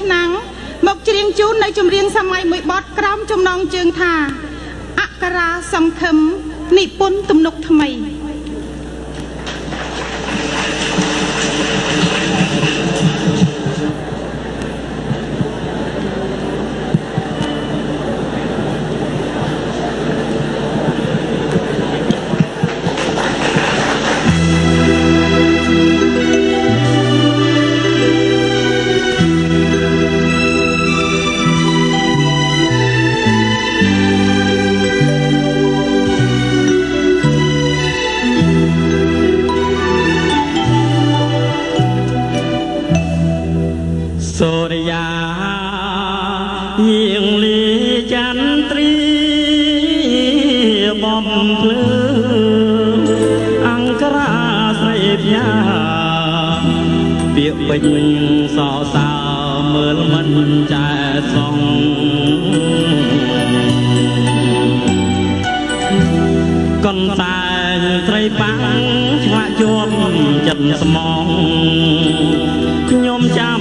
ឆ្នាំងមកច្រៀងជូននៅចម្រៀងសម័យមួយបទក្រោមចំណងជើងថាអក្សរាសង្ឃឹមនិពន្ធទំនុកថ្មី បំភ្លឺអង្គរាស្រីផ្ញើពាក្យពេញសរសើរមើលមិនចែសងកនតែងត្រីប៉ាំងឆ្លាក់ជាប់ចិត្តស្មងខ្ញុំចាំ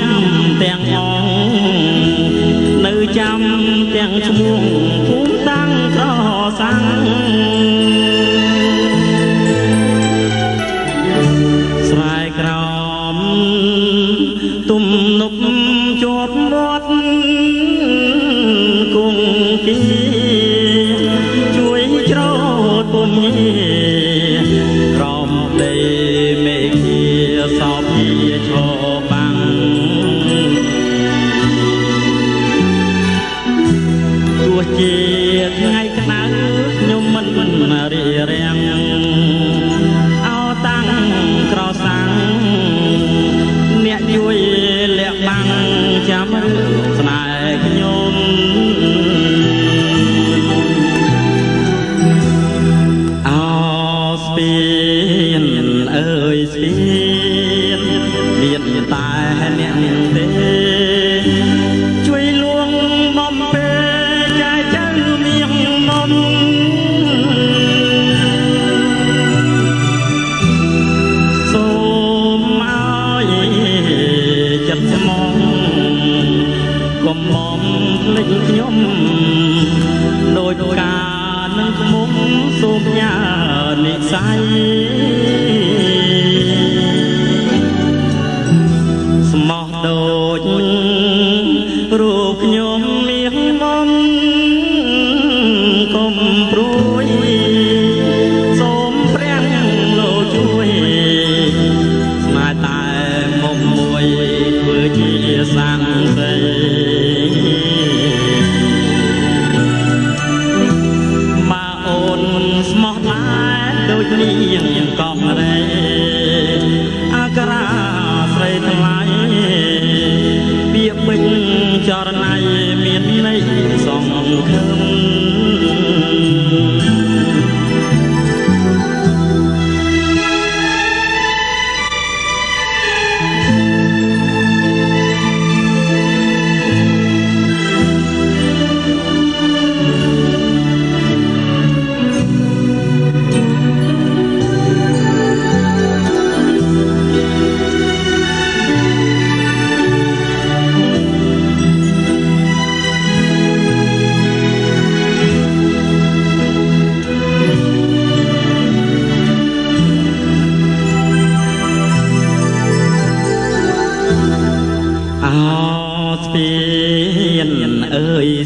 ទាំងអងនៅចាំទាំងឈ្មោះ តពុំញីក្រោមដីមេឃាសោភាឈរបាំងទោះជា អោស្និស័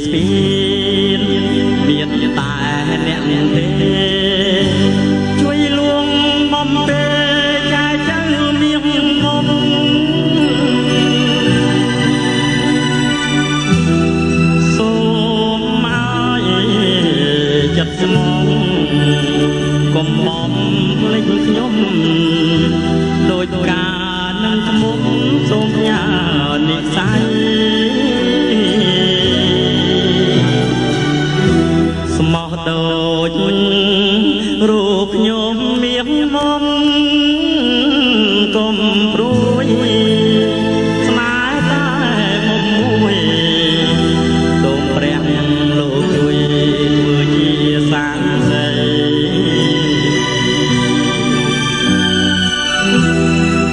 ស្ពានមានតែអ្នកទេជួយលួងបំពេចាយចៅមៀងមុំសូមឲ្យចិត្តស្មងកុំបំភ្លេចខ្ញុំ មកដូចរូបខ្ញុំមៀងមុំកុំព្រួយស្នេហ៍តែមុំមួយសូមព្រះលោកជួយធ្វើជាសាងសី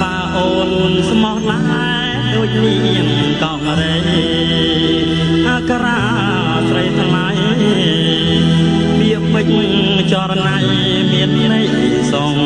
បើអូនស្មោះឡើយដូចនាងកងរៃ